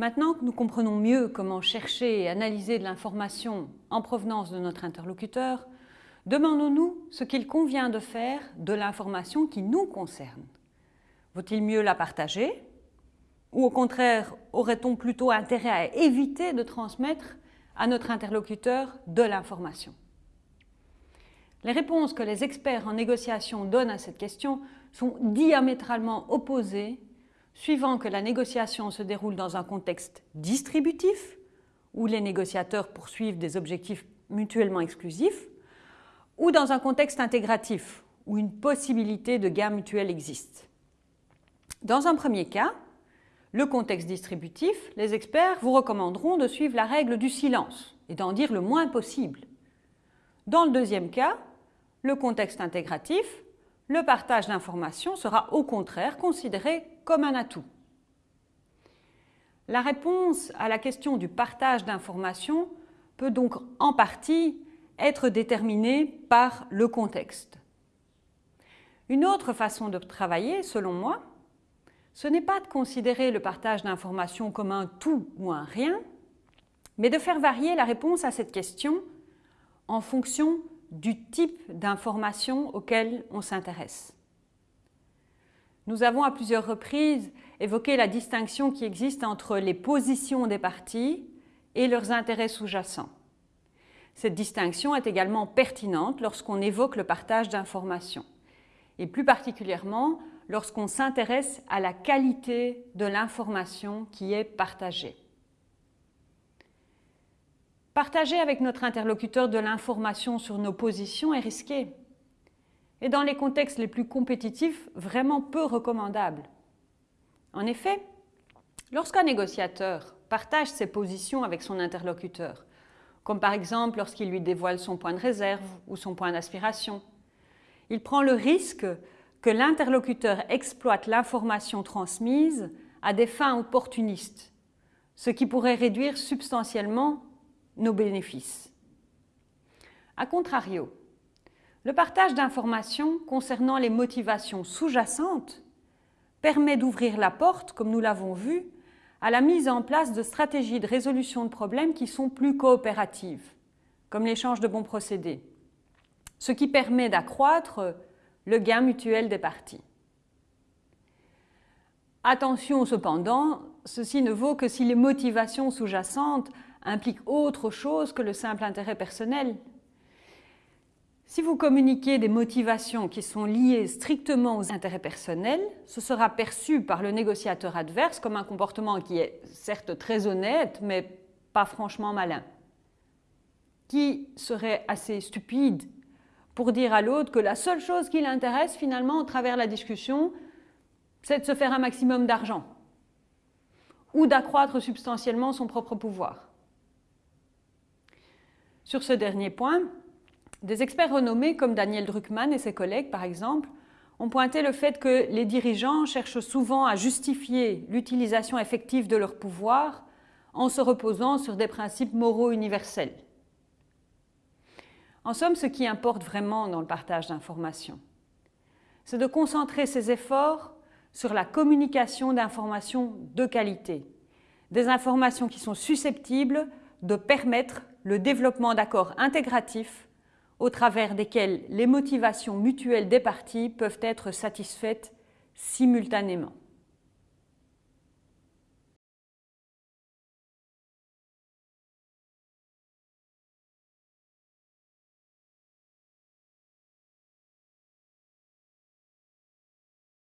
Maintenant que nous comprenons mieux comment chercher et analyser de l'information en provenance de notre interlocuteur, demandons-nous ce qu'il convient de faire de l'information qui nous concerne. Vaut-il mieux la partager Ou au contraire, aurait-on plutôt intérêt à éviter de transmettre à notre interlocuteur de l'information? Les réponses que les experts en négociation donnent à cette question sont diamétralement opposées suivant que la négociation se déroule dans un contexte distributif, où les négociateurs poursuivent des objectifs mutuellement exclusifs, ou dans un contexte intégratif, où une possibilité de gain mutuel existe. Dans un premier cas, le contexte distributif, les experts vous recommanderont de suivre la règle du silence et d'en dire le moins possible. Dans le deuxième cas, le contexte intégratif, le partage d'informations sera au contraire considéré comme un atout. La réponse à la question du partage d'informations peut donc en partie être déterminée par le contexte. Une autre façon de travailler, selon moi, ce n'est pas de considérer le partage d'informations comme un tout ou un rien, mais de faire varier la réponse à cette question en fonction du type d'information auquel on s'intéresse. Nous avons à plusieurs reprises évoqué la distinction qui existe entre les positions des partis et leurs intérêts sous-jacents. Cette distinction est également pertinente lorsqu'on évoque le partage d'informations, et plus particulièrement lorsqu'on s'intéresse à la qualité de l'information qui est partagée. Partager avec notre interlocuteur de l'information sur nos positions est risqué et dans les contextes les plus compétitifs, vraiment peu recommandable. En effet, lorsqu'un négociateur partage ses positions avec son interlocuteur, comme par exemple lorsqu'il lui dévoile son point de réserve ou son point d'aspiration, il prend le risque que l'interlocuteur exploite l'information transmise à des fins opportunistes, ce qui pourrait réduire substantiellement nos bénéfices. A contrario, le partage d'informations concernant les motivations sous-jacentes permet d'ouvrir la porte, comme nous l'avons vu, à la mise en place de stratégies de résolution de problèmes qui sont plus coopératives, comme l'échange de bons procédés, ce qui permet d'accroître le gain mutuel des parties. Attention cependant, ceci ne vaut que si les motivations sous-jacentes impliquent autre chose que le simple intérêt personnel. Si vous communiquez des motivations qui sont liées strictement aux intérêts personnels, ce sera perçu par le négociateur adverse comme un comportement qui est certes très honnête, mais pas franchement malin. Qui serait assez stupide pour dire à l'autre que la seule chose qui l'intéresse finalement au travers de la discussion, c'est de se faire un maximum d'argent ou d'accroître substantiellement son propre pouvoir. Sur ce dernier point, des experts renommés comme Daniel Druckmann et ses collègues, par exemple, ont pointé le fait que les dirigeants cherchent souvent à justifier l'utilisation effective de leur pouvoir en se reposant sur des principes moraux universels. En somme, ce qui importe vraiment dans le partage d'informations, c'est de concentrer ses efforts sur la communication d'informations de qualité, des informations qui sont susceptibles de permettre le développement d'accords intégratifs au travers desquels les motivations mutuelles des parties peuvent être satisfaites simultanément.